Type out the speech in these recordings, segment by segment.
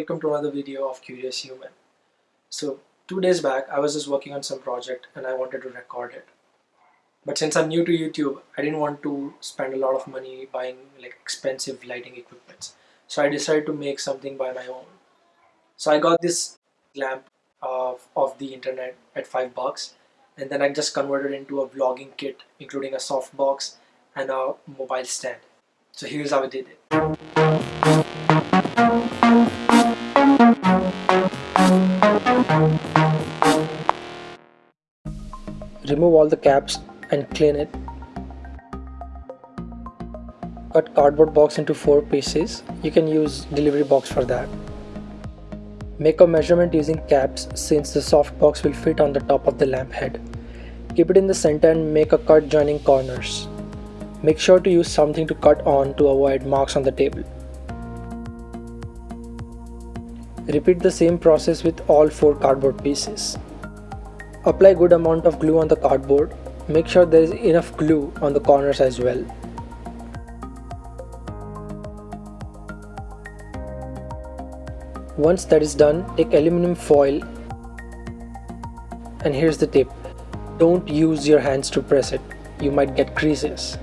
welcome to another video of Curious Human. So two days back I was just working on some project and I wanted to record it. But since I'm new to YouTube, I didn't want to spend a lot of money buying like expensive lighting equipment. So I decided to make something by my own. So I got this lamp of, of the internet at 5 bucks and then I just converted into a vlogging kit including a softbox and a mobile stand. So here's how I did it. Remove all the caps and clean it. Cut cardboard box into 4 pieces. You can use delivery box for that. Make a measurement using caps since the soft box will fit on the top of the lamp head. Keep it in the center and make a cut joining corners. Make sure to use something to cut on to avoid marks on the table. Repeat the same process with all 4 cardboard pieces. Apply good amount of glue on the cardboard. Make sure there is enough glue on the corners as well. Once that is done, take aluminum foil and here's the tip. Don't use your hands to press it. You might get creases.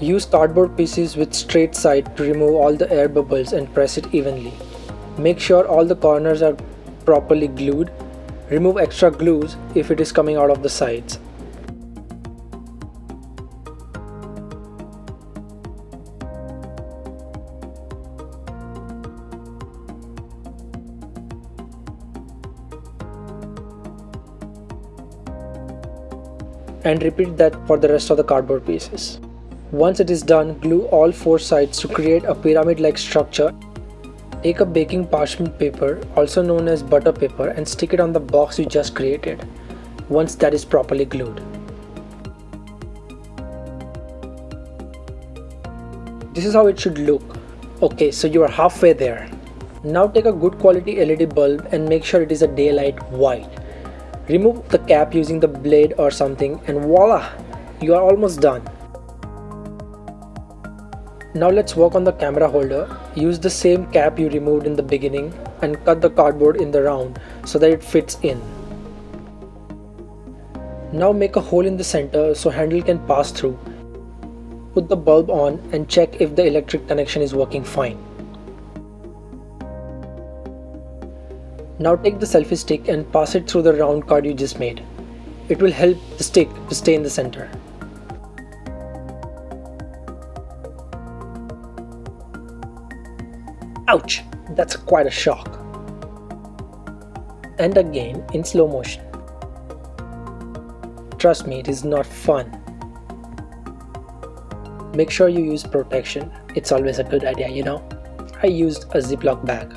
Use cardboard pieces with straight side to remove all the air bubbles and press it evenly. Make sure all the corners are properly glued Remove extra glues if it is coming out of the sides. and repeat that for the rest of the cardboard pieces. Once it is done, glue all four sides to create a pyramid-like structure Take a baking parchment paper, also known as butter paper, and stick it on the box you just created, once that is properly glued. This is how it should look. Okay, so you are halfway there. Now take a good quality LED bulb and make sure it is a daylight white. Remove the cap using the blade or something and voila! You are almost done. Now let's work on the camera holder. Use the same cap you removed in the beginning and cut the cardboard in the round so that it fits in. Now make a hole in the center so handle can pass through. Put the bulb on and check if the electric connection is working fine. Now take the selfie stick and pass it through the round card you just made. It will help the stick to stay in the center. Ouch! That's quite a shock. And again in slow motion. Trust me, it is not fun. Make sure you use protection. It's always a good idea, you know. I used a Ziploc bag.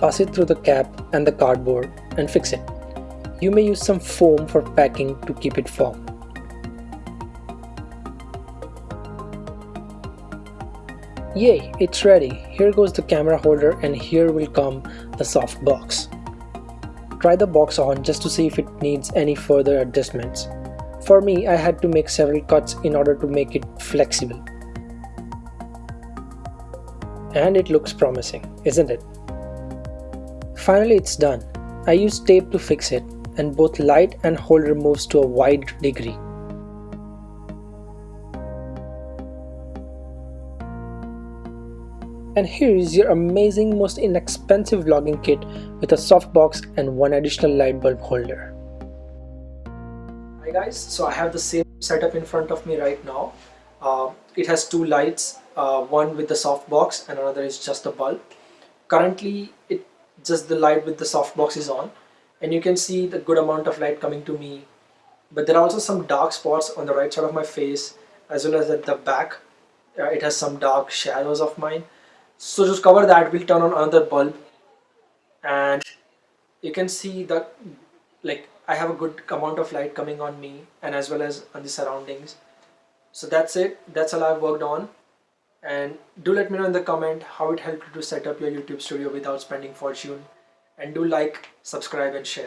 Pass it through the cap and the cardboard and fix it. You may use some foam for packing to keep it firm. Yay, it's ready. Here goes the camera holder and here will come the soft box. Try the box on just to see if it needs any further adjustments. For me, I had to make several cuts in order to make it flexible. And it looks promising, isn't it? Finally, it's done. I used tape to fix it and both light and holder moves to a wide degree. And here is your amazing most inexpensive vlogging kit with a softbox and one additional light bulb holder. Hi guys, so I have the same setup in front of me right now. Uh, it has two lights, uh, one with the softbox and another is just a bulb. Currently it just the light with the softbox is on and you can see the good amount of light coming to me but there are also some dark spots on the right side of my face as well as at the back uh, it has some dark shadows of mine so just cover that. We'll turn on another bulb. And you can see that like I have a good amount of light coming on me and as well as on the surroundings. So that's it. That's all I've worked on. And do let me know in the comment how it helped you to set up your YouTube studio without spending fortune. And do like subscribe and share